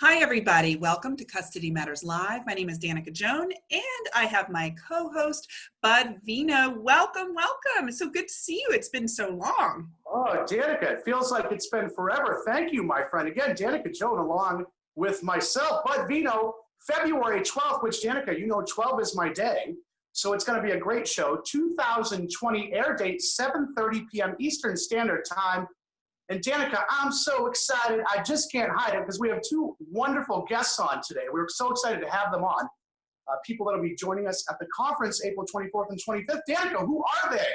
Hi, everybody. Welcome to Custody Matters Live. My name is Danica Joan, and I have my co-host, Bud Vino. Welcome, welcome. It's so good to see you. It's been so long. Oh, Danica, it feels like it's been forever. Thank you, my friend. Again, Danica Joan along with myself, Bud Vino, February 12th, which Danica, you know 12 is my day. So it's going to be a great show. 2020 air date, 7.30 p.m. Eastern Standard Time. And Danica, I'm so excited. I just can't hide it because we have two wonderful guests on today. We're so excited to have them on. Uh, people that will be joining us at the conference April 24th and 25th. Danica, who are they?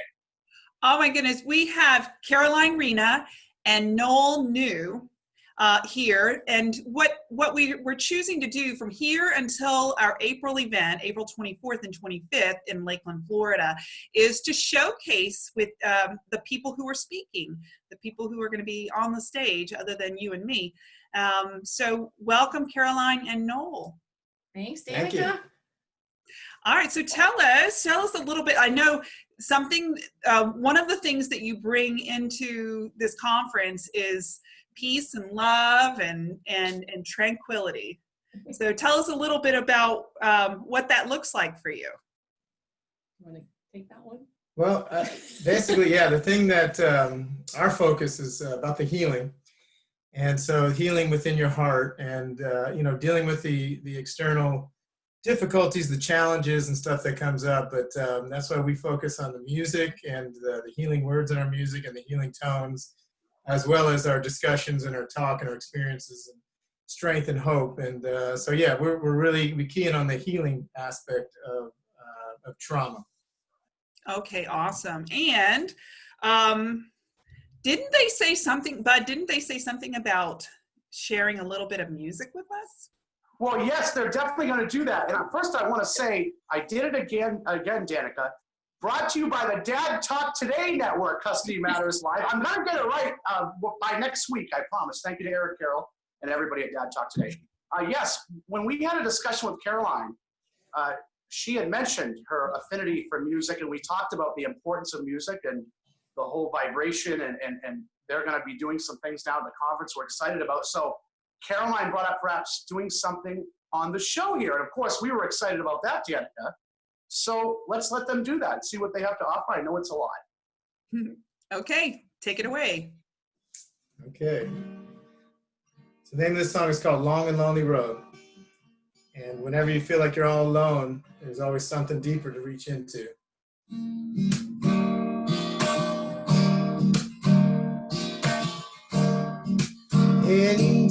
Oh my goodness. We have Caroline Rena and Noel New uh, here. And what, what we, we're choosing to do from here until our April event, April 24th and 25th in Lakeland, Florida, is to showcase with um, the people who are speaking, the people who are going to be on the stage other than you and me. Um, so welcome Caroline and Noel. Thanks, Danica. Thank you. All right, so tell us, tell us a little bit. I know something, uh, one of the things that you bring into this conference is peace and love and, and, and tranquility. So tell us a little bit about um, what that looks like for you. You want to take that one? Well, uh, basically, yeah, the thing that um, our focus is uh, about the healing. And so healing within your heart and, uh, you know, dealing with the, the external difficulties, the challenges and stuff that comes up. But um, that's why we focus on the music and the, the healing words in our music and the healing tones, as well as our discussions and our talk and our experiences and strength and hope. And uh, so, yeah, we're, we're really we key in on the healing aspect of, uh, of trauma. Okay, awesome. And um, didn't they say something, Bud, didn't they say something about sharing a little bit of music with us? Well, yes, they're definitely going to do that. And first, I want to say I did it again, again, Danica. Brought to you by the Dad Talk Today Network, Custody Matters Live. I'm going to get it right uh, by next week, I promise. Thank you to Eric Carroll and everybody at Dad Talk Today. Uh, yes, when we had a discussion with Caroline, uh, she had mentioned her affinity for music, and we talked about the importance of music and the whole vibration, and, and, and they're going to be doing some things down at the conference we're excited about. So Caroline brought up perhaps doing something on the show here. And of course, we were excited about that, Danica. So let's let them do that, and see what they have to offer. I know it's a lot. Hmm. Okay, take it away. Okay. So the name of this song is called Long and Lonely Road. And whenever you feel like you're all alone, there's always something deeper to reach into. Heading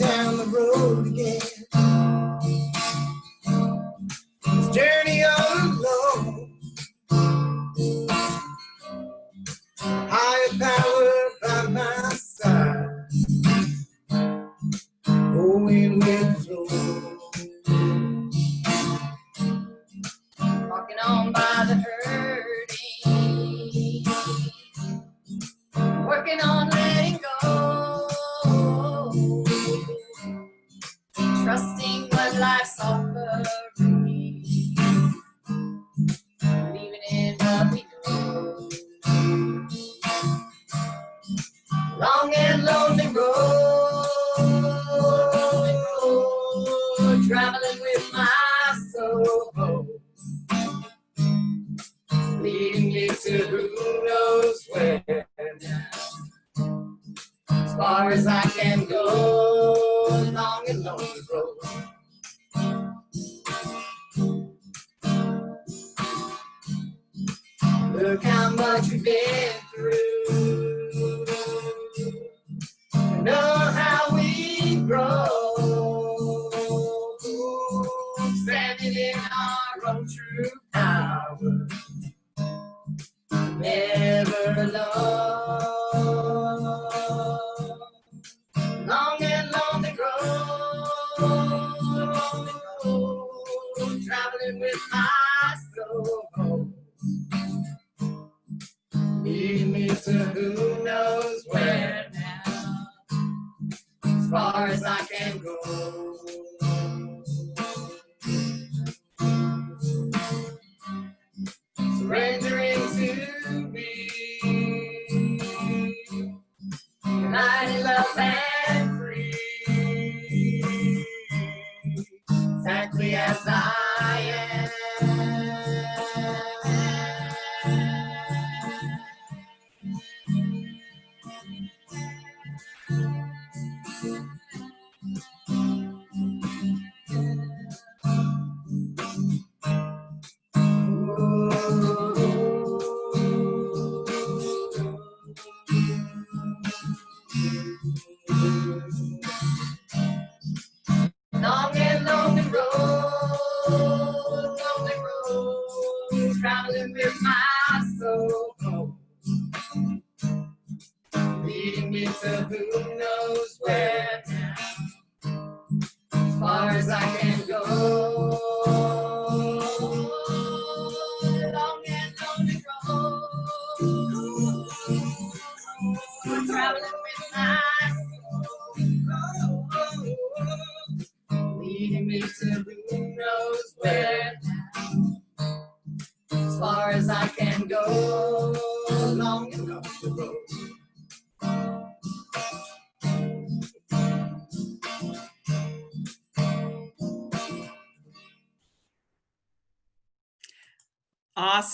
Walking on by the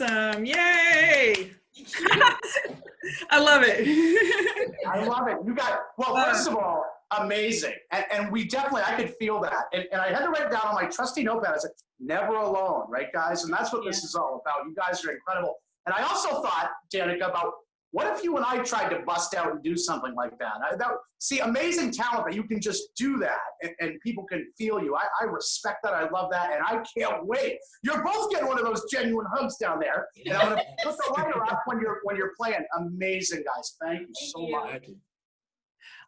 Awesome. Yay. I love it. I love it. You got, well, first of all, amazing. And, and we definitely, I could feel that. And, and I had to write it down on my trusty notepad. I said, never alone, right, guys? And that's what this is all about. You guys are incredible. And I also thought, Danica, about what if you and I tried to bust out and do something like that? I, that see, amazing talent that you can just do that and, and people can feel you. I, I respect that. I love that. And I can't wait. You're both getting one of those genuine hugs down there. And I'm going to put the lighter up when you're, when you're playing. Amazing, guys. Thank you so you. much.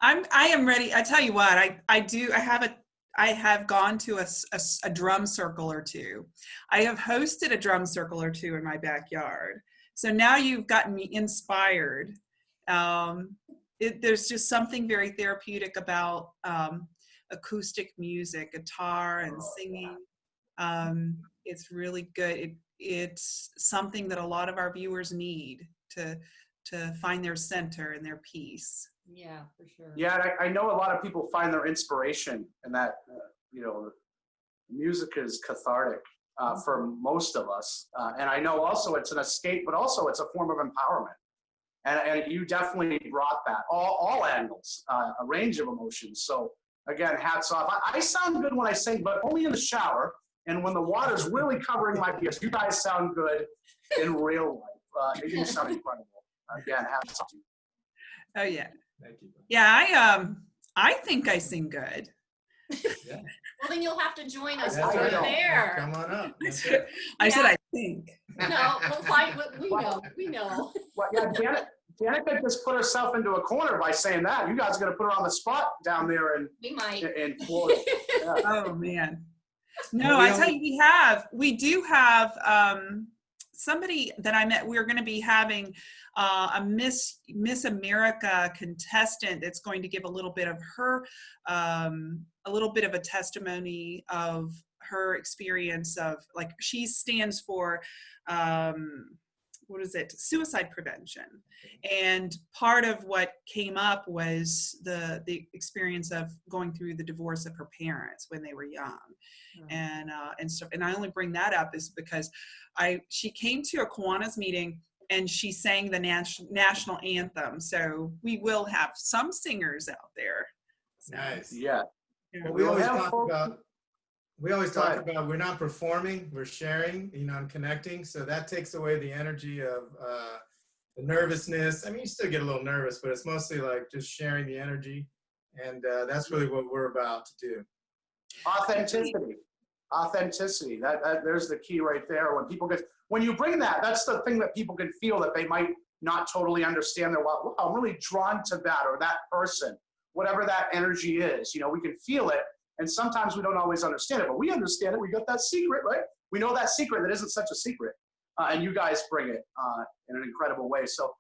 I'm I am ready. I tell you what, I I do I have a I have gone to a drum circle or two. I have hosted a drum circle or two in my backyard. So now you've gotten me inspired. Um, it, there's just something very therapeutic about um, acoustic music, guitar and Oh, singing. Um, it's really good. It, it's something that a lot of our viewers need to to find their center and their peace. Yeah, for sure. Yeah, I, I know a lot of people find their inspiration in that, uh, you know, music is cathartic uh, for most of us. Uh, and I know also it's an escape, but also it's a form of empowerment. And, and you definitely brought that, all, all angles, uh, a range of emotions. So again, hats off. I, I sound good when I sing, but only in the shower. And when the water's really covering my ears, you guys sound good in real life. Uh, you sound incredible. Again, hats off. Oh yeah. Thank you. Yeah, I um I think I sing good. Well, then you'll have to join us That's over right. there. Come on up. I That's said. I, said Yeah. I think. No, we'll fight. We we know. We know. Well, yeah, Janet, Danica just put herself into a corner by saying that. You guys are gonna put her on the spot down there in, We might. in Florida. Yeah. Oh man. No, I tell you, we have we do have um somebody that I met. We're going to be having uh, a Miss Miss America contestant that's going to give a little bit of her um, a little bit of a testimony of her experience of like she stands for um, what is it suicide prevention and part of what came up was the the experience of going through the divorce of her parents when they were young and uh, and so And I only bring that up is because I she came to a Kiwanis meeting and she sang the nas- national anthem. So we will have some singers out there. So, Nice. Yeah. yeah. Well, we We'll always talk folks- about we always talk about we're not performing, we're sharing, you know, and connecting. So that takes away the energy of uh, the nervousness. I mean, you still get a little nervous, but it's mostly like just sharing the energy, and uh, that's really what we're about to do. Authenticity. Authenticity. That, that there's the key right there. When people get when you bring that, that's the thing that people can feel that they might not totally understand. They're well, I'm really drawn to that or that person, whatever that energy is. You know, we can feel it, and sometimes we don't always understand it, but we understand it. We got that secret, right? We know that secret that isn't such a secret, uh, and you guys bring it uh, in an incredible way. So.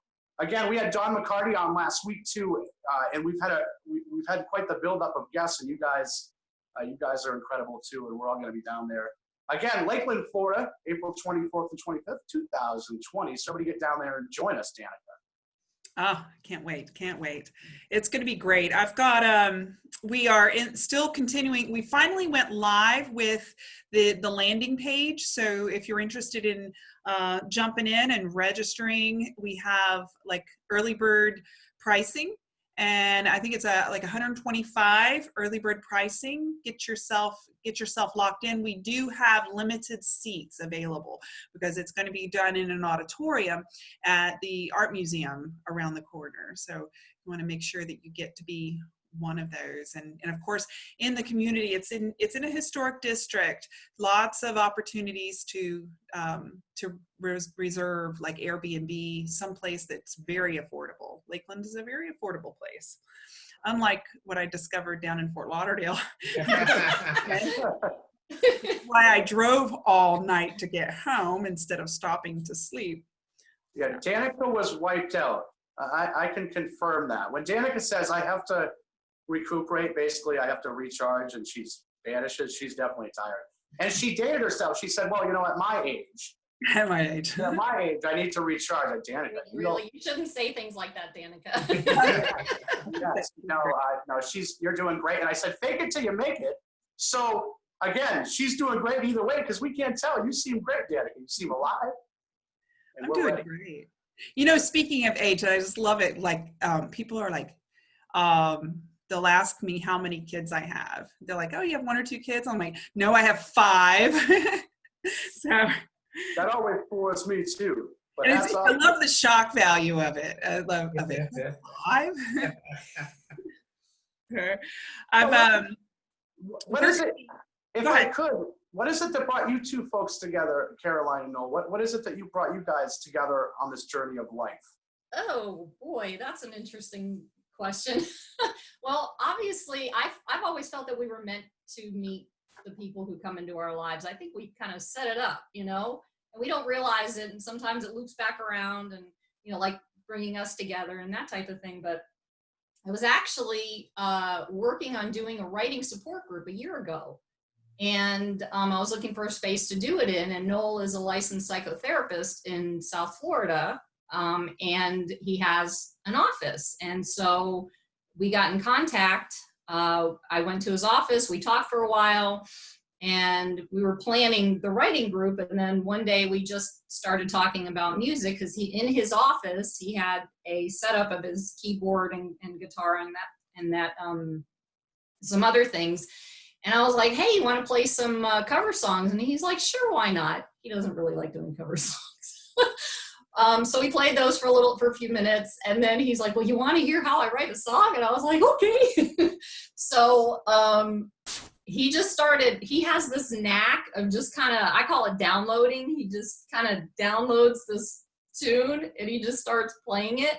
Again, we had Don McCarty on last week too, uh, and we've had a we, we've had quite the buildup of guests, and you guys uh, you guys are incredible too, and we're all going to be down there. Again, Lakeland, Florida, April 24th and 25th, 2020. Somebody get down there and join us, Danica. Oh, can't wait. Can't wait. It's going to be great. I've got, um, we are in, still continuing. We finally went live with the, the landing page. So if you're interested in uh, jumping in and registering, we have like early bird pricing and I think it's a like 125 early bird pricing. Get yourself get yourself locked in. We do have limited seats available because it's going to be done in an auditorium at the art museum around the corner. So you want to make sure that you get to be one of those. And, and of course in the community it's in it's in a historic district. Lots of opportunities to um, to res reserve like airbnb someplace that's very affordable. Lakeland is a very affordable place unlike what i discovered down in fort lauderdale. Why i drove all night to get home instead of stopping to sleep. Yeah, Danica was wiped out. I, I can confirm that. When Danica says I have to recuperate, basically I have to recharge and she's vanishes, she's definitely tired. And she dated herself. She said, well, you know, at my age, at my age at my age, I need to recharge. Like, Danica, you know, Really, you shouldn't say things like that, Danica. yes, no, uh, no, she's, you're doing great. And I said, fake it till you make it. So again, she's doing great either way because we can't tell. You seem great, Danica. You seem alive. And I'm doing ready. great. You know, speaking of age, I just love it. Like, um, people are like, um, they'll ask me how many kids I have. They're like, "Oh, you have one or two kids?" I'm like, "No, I have five. so That always bores me too. But it's. I love the shock value of it. I love of it. Yeah. Five. I've um. What is it? If I could, what is it that brought you two folks together, Caroline and Noel? What, what is it that you brought you guys together on this journey of life? Oh boy, that's an interesting question. well, obviously, I've I've always felt that we were meant to meet the people who come into our lives. I think we kind of set it up, you know, and we don't realize it, and sometimes it loops back around, and you know, like bringing us together and that type of thing. But I was actually uh, working on doing a writing support group a year ago. And um, I was looking for a space to do it in, and Noel is a licensed psychotherapist in South Florida um, and he has an office. And so we got in contact. Uh, I went to his office, we talked for a while, and we were planning the writing group. And then one day we just started talking about music because he, in his office, he had a setup of his keyboard and, and guitar and that, and that, um, some other things. And I was like, hey, you want to play some uh, cover songs? And he's like, sure, why not? He doesn't really like doing cover songs. Um, so we played those for a little, for a few minutes, and then he's like, "Well, you want to hear how I write a song?" And I was like, "Okay." so um, he just started. He has this knack of just kind of, I call it downloading. He just kind of downloads this tune, and he just starts playing it.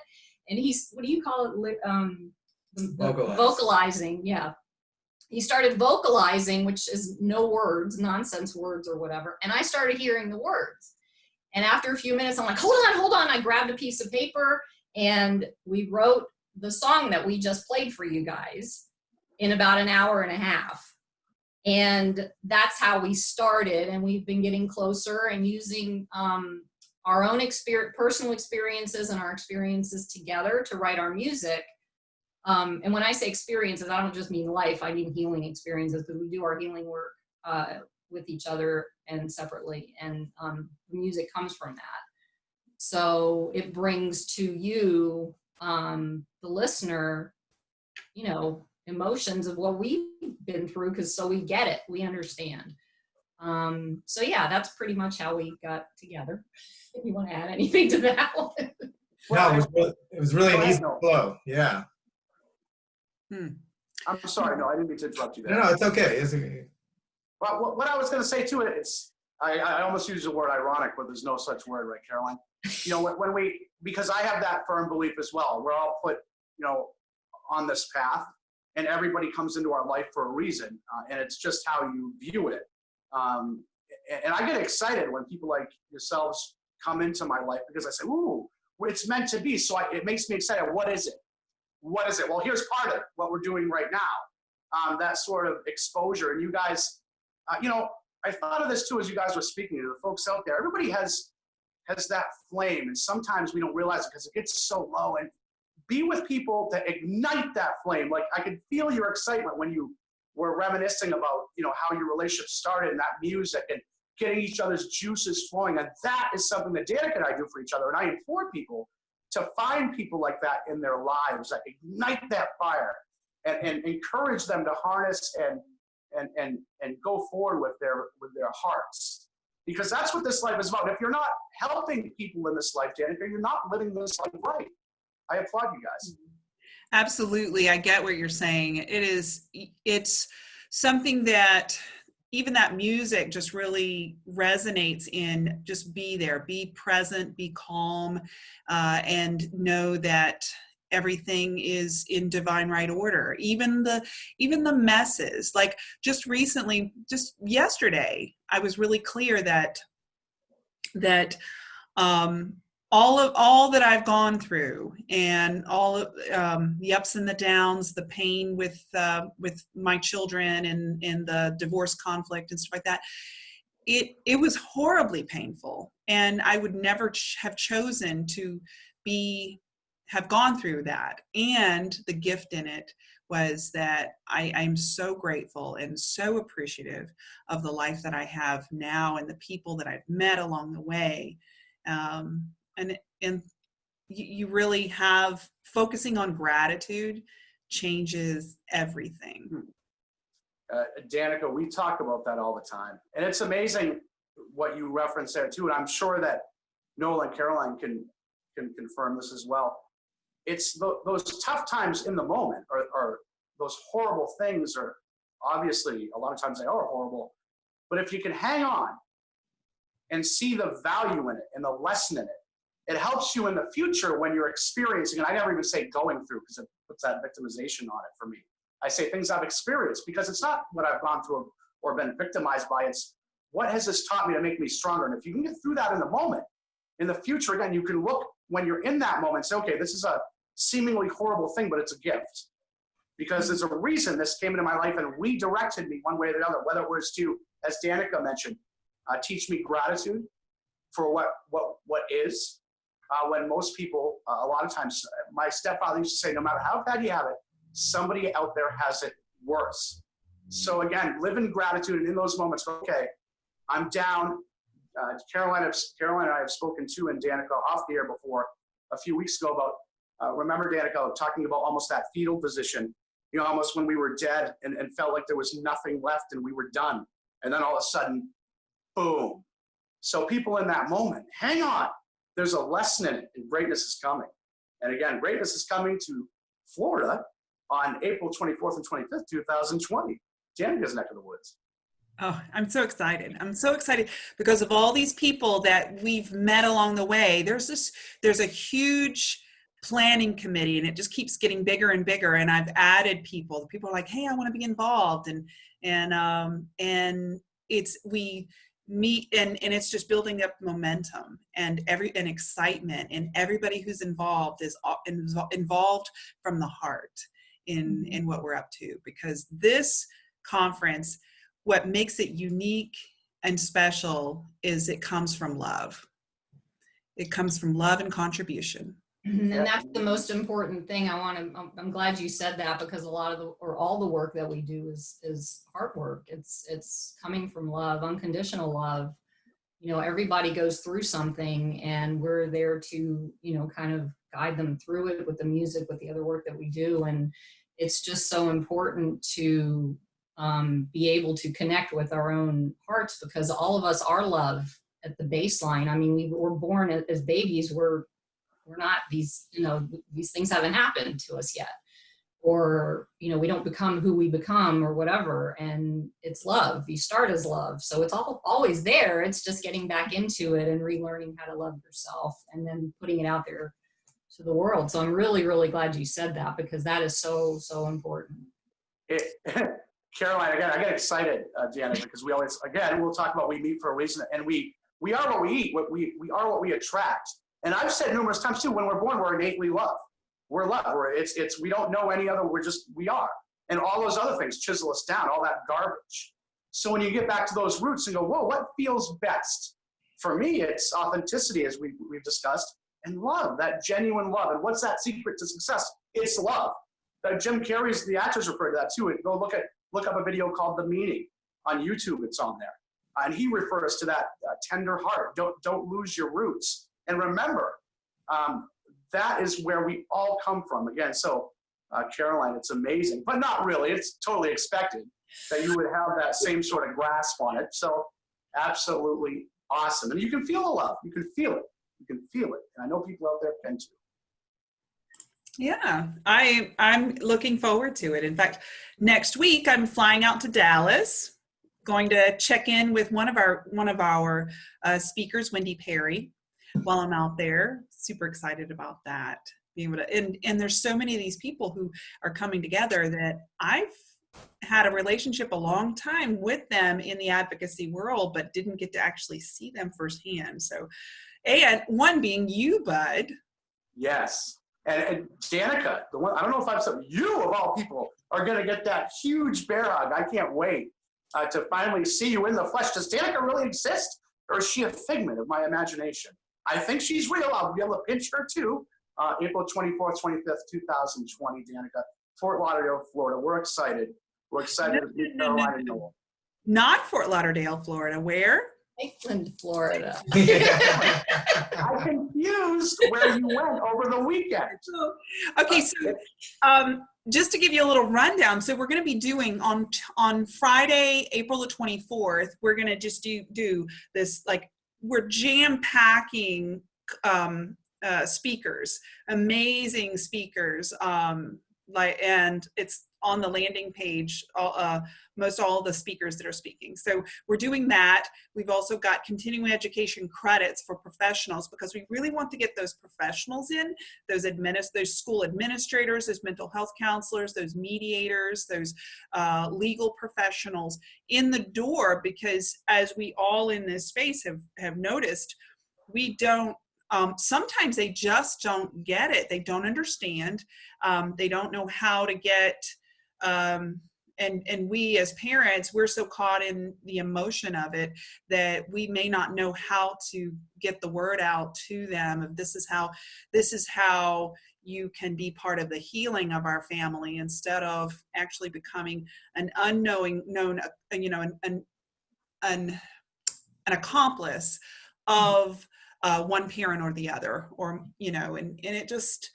And he's, what do you call it? Um, the- the Vocalize. vocalizing, yeah. He started vocalizing, which is no words, nonsense words or whatever. And I started hearing the words. And after a few minutes, I'm like, hold on, hold on. I grabbed a piece of paper and we wrote the song that we just played for you guys in about an hour and a half. And that's how we started. And we've been getting closer and using um, our own experience, personal experiences and our experiences together to write our music. Um, and when I say experiences, I don't just mean life, I mean healing experiences because we do our healing work uh, with each other and separately. And um, the music comes from that. So it brings to you, um, the listener, you know, emotions of what we've been through because so we get it, we understand. Um, so yeah, that's pretty much how we got together. If you want to add anything to that one. No, it was really, it was really Go an easy flow. Yeah. I'm sorry, no, I didn't mean to interrupt you there. No, no, it's okay. It's okay. Well, what, what I was going to say too, it's I, I almost use the word ironic, but there's no such word, right, Caroline? You know, when, when we because I have that firm belief as well. We're all put, you know, on this path, and everybody comes into our life for a reason, uh, and it's just how you view it. Um, and, and I get excited when people like yourselves come into my life because I say, "Ooh, it's meant to be." So I, it makes me excited. What is it? What is it? Well, here's part of what we're doing right now. Um, that sort of exposure, and you guys uh, you know, I thought of this too as you guys were speaking to the folks out there. Everybody has has that flame, and sometimes we don't realize it because it gets so low. And be with people that ignite that flame. Like I could feel your excitement when you were reminiscing about, you know, how your relationship started and that music and getting each other's juices flowing. And that is something that Danica and I do for each other. And I implore people to find people like that in their lives that ignite that fire and, and encourage them to harness and and and and go forward with their with their hearts. Because that's what this life is about. If you're not helping people in this life danica you're not living this life right. I applaud you guys. Absolutely. I get what you're saying. It is, it's something that even that music just really resonates in. Just be there, be present, be calm, uh, and know that everything is in divine right order even the even the messes like just recently just yesterday i was really clear that that um all of all that I've gone through and all of um, the ups and the downs, the pain with uh, with my children and and the divorce conflict and stuff like that. It it was horribly painful, and I would never ch have chosen to be have gone through that. And the gift in it was that I, I'm so grateful and so appreciative of the life that I have now and the people that I've met along the way. Um, and and you really have focusing on gratitude changes everything. Uh, danica we talk about that all the time. And it's amazing what you referenced there too. And i'm sure that noel and caroline can can confirm this as well it's the, those tough times in the moment or those horrible things are obviously a lot of times they are horrible but if you can hang on and see the value in it and the lesson in it it helps you in the future when you're experiencing, and I never even say going through because it puts that victimization on it for me. I say things I've experienced because it's not what I've gone through or been victimized by. It's what has this taught me to make me stronger? And if you can get through that in the moment, in the future, again, you can look when you're in that moment say, okay, this is a seemingly horrible thing, but it's a gift. Because there's a reason this came into my life and redirected me one way or the other, whether it was to, as Danica mentioned, uh, teach me gratitude for what, what, what is, uh, when most people, uh, a lot of times, my stepfather used to say, no matter how bad you have it, somebody out there has it worse. So again, live in gratitude and in those moments, okay, I'm down. Uh, Caroline, Caroline and I have spoken to and Danica off the air before a few weeks ago about, uh, remember Danica talking about almost that fetal position, you know, almost when we were dead and, and felt like there was nothing left and we were done. And then all of a sudden, boom. So people in that moment, hang on, there's a lesson in it, and greatness is coming. And again, greatness is coming to Florida on April 24th and 25th, 2020. Danica's neck of the woods. Oh, I'm so excited. I'm so excited because of all these people that we've met along the way. There's this, there's a huge planning committee and it just keeps getting bigger and bigger. And I've added people. People are like, hey, I want to be involved. And, and, um, and it's, we, meet and and it's just building up momentum and every and excitement and everybody who's involved is involved from the heart in Mm-hmm. in what we're up to because this conference what makes it unique and special is it comes from love it comes from love and contribution mm-hmm, And that's the most important thing. I want to, I'm, I'm glad you said that because a lot of the, or all the work that we do is, is hard work. It's, it's coming from love, unconditional love. You know, everybody goes through something and we're there to, you know, kind of guide them through it with the music, with the other work that we do. And it's just so important to um, be able to connect with our own hearts because all of us are love at the baseline. I mean, we were born as babies, we're we're not these you know these things haven't happened to us yet. Or you know we don't become who we become or whatever. And it's love. You start as love. So it's all always there. It's just getting back into it and relearning how to love yourself and then putting it out there to the world. So i'm really really glad you said that because that is so so important Caroline, again, I get excited, uh, Janet, because we always, again, we'll talk about we meet for a reason, and we we are what we eat. What we we are what we attract. And I've said numerous times too, when we're born, we're innately love. We're love. We're, it's, it's, we don't know any other, we're just, we are. And all those other things chisel us down, all that garbage. So when you get back to those roots and go, whoa, what feels best? For me, it's authenticity, as we, we've discussed, and love, that genuine love. And what's that secret to success? It's love. Uh, Jim Carrey's, the actors refer to that too. And go look at, look up a video called The Meaning on YouTube. It's on there. And he refers to that uh, tender heart. Don't, don't lose your roots. And remember, um, that is where we all come from. Again, so uh, Caroline, it's amazing, but not really. It's totally expected that you would have that same sort of grasp on it. So absolutely awesome. And you can feel the love. You can feel it. You can feel it. And I know people out there can too. Yeah, I I'm looking forward to it. In fact, next week I'm flying out to Dallas, going to check in with one of our one of our uh, speakers, Wendy Perry, while I'm out there. Super excited about that. Being able to and and there's so many of these people who are coming together that I've had a relationship a long time with them in the advocacy world, but didn't get to actually see them firsthand. So, and one being you, Bud. Yes. And, and Danica, the one I don't know if I'm said you of all people are going to get that huge bear hug. I can't wait uh, to finally see you in the flesh. Does Danica really exist, or is she a figment of my imagination? I think she's real. I'll be able to pinch her too. Uh, April 24th, 25th, 2020, Danica, Fort Lauderdale, Florida. We're excited. We're excited No, to meet no, no. Not Fort Lauderdale, Florida. Where? Lakeland, Florida. I confused where you went over the weekend. Okay, so um, just to give you a little rundown, so we're going to be doing on on Friday, April the twenty fourth. We're going to just do do this like we're jam packing um, uh, speakers, amazing speakers, um, like and it's on the landing page. All, uh, most all the speakers that are speaking. So we're doing that. We've also got continuing education credits for professionals because we really want to get those professionals in, those adminis- those school administrators, those mental health counselors, those mediators, those uh, legal professionals in the door because as we all in this space have, have noticed, we don't um, sometimes they just don't get it. They don't understand. Um, they don't know how to get um, and and we as parents we're so caught in the emotion of it that we may not know how to get the word out to them of this is how this is how you can be part of the healing of our family instead of actually becoming an unknowing known uh, you know an an an, an accomplice of uh, one parent or the other or you know and and it just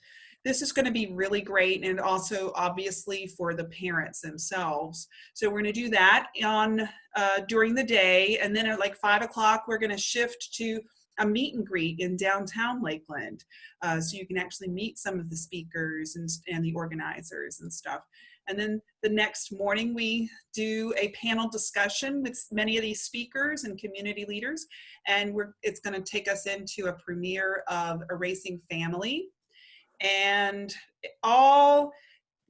this is going to be really great and also obviously for the parents themselves. So we're going to do that on uh, during the day and then at like five o'clock we're going to shift to a meet and greet in downtown lakeland uh, so you can actually meet some of the speakers and, and the organizers and stuff. And then the next morning we do a panel discussion with many of these speakers and community leaders and we're it's going to take us into a premiere of erasing family and it all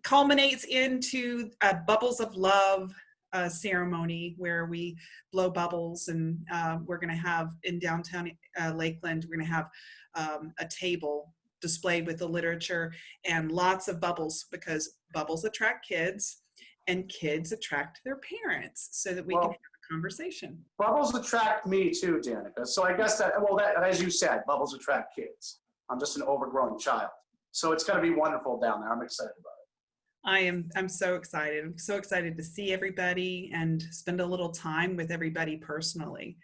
culminates into a bubbles of love uh, ceremony where we blow bubbles and uh, we're going to have in downtown uh, lakeland we're going to have um, a table displayed with the literature and lots of bubbles because bubbles attract kids and kids attract their parents so that we Well- can have a conversation Bubbles attract me too, Danica. So I guess that, well, that, as you said, bubbles attract kids. I'm just an overgrown child. So it's going to be wonderful down there. I'm excited about it. I am I'm so excited. I'm so excited to see everybody and spend a little time with everybody personally.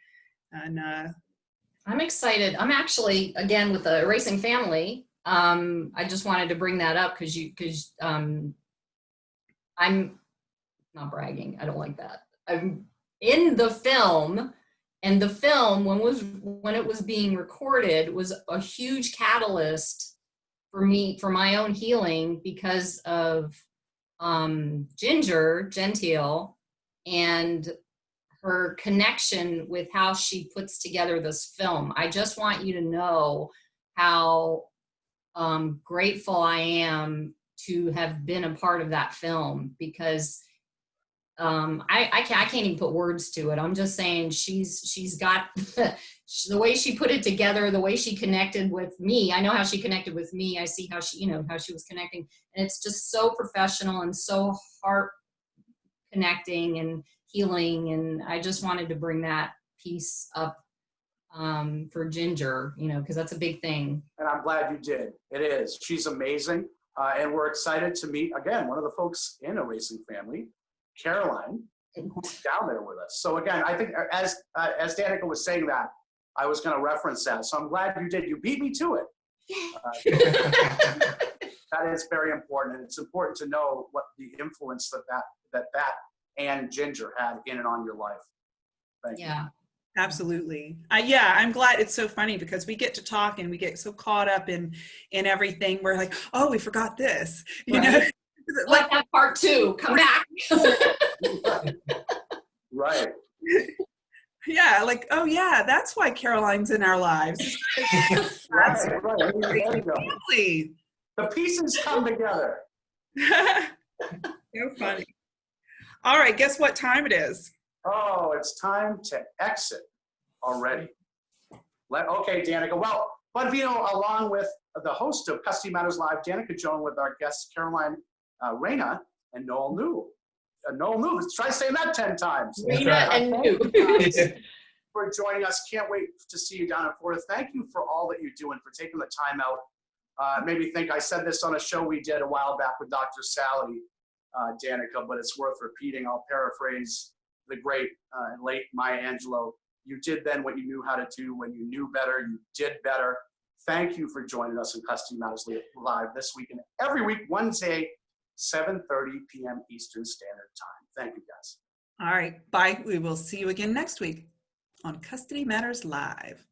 And uh, I'm excited. I'm actually again with the Erasing Family. Um, I just wanted to bring that up because you because um, I'm not bragging. I don't like that. I'm in the film, and the film when was when it was being recorded was a huge catalyst for me for my own healing because of um, Ginger Gentile and her connection with how she puts together this film. I just want you to know how um, grateful I am to have been a part of that film because um, I, I, can't, I can't even put words to it. I'm just saying she's she's got the way she put it together, the way she connected with me. I know how she connected with me. I see how she you know how she was connecting, and it's just so professional and so heart connecting and healing and i just wanted to bring that piece up um, for ginger you know because that's a big thing And I'm glad you did. It is. She's amazing. Uh, and we're excited to meet, again, one of the folks in Erasing Family, Caroline, who's down there with us. So again, I think as, uh, as Danica was saying that, I was going to reference that. So I'm glad you did. You beat me to it. that is very important, and it's important to know what the influence that that that that and Ginger had in and on your life. Thank you. Yeah. Absolutely. Uh, yeah, I'm glad it's so funny because we get to talk and we get so caught up in in everything. We're like, oh, we forgot this. You know, Right. Like that part two. Come back. Right. yeah, like, oh yeah, that's why Caroline's in our lives. That's Right. right. There you go. family. The pieces come together. so funny. All right, guess what time it is? Oh, it's time to exit already. Let, okay, Danica. Well, but you know, along with the host of Custody Matters Live, Danica Joan, with our guests Caroline uh, Reyna and Noel New. Uh, Noel New, try saying that 10 times. Rena and you. for joining us. Can't wait to see you down in Florida. Thank you for all that you're doing, for taking the time out. Uh, made me think I said this on a show we did a while back with Dr. Sally uh, Danica, but it's worth repeating. I'll paraphrase the great uh, late Maya Angelou. You did then what you knew how to do. When you knew better, you did better. Thank you for joining us in Custody Matters Live this week and every week, Wednesday, 7.30 p.m. Eastern Standard Time. Thank you, guys. All right, bye. We will see you again next week on Custody Matters Live.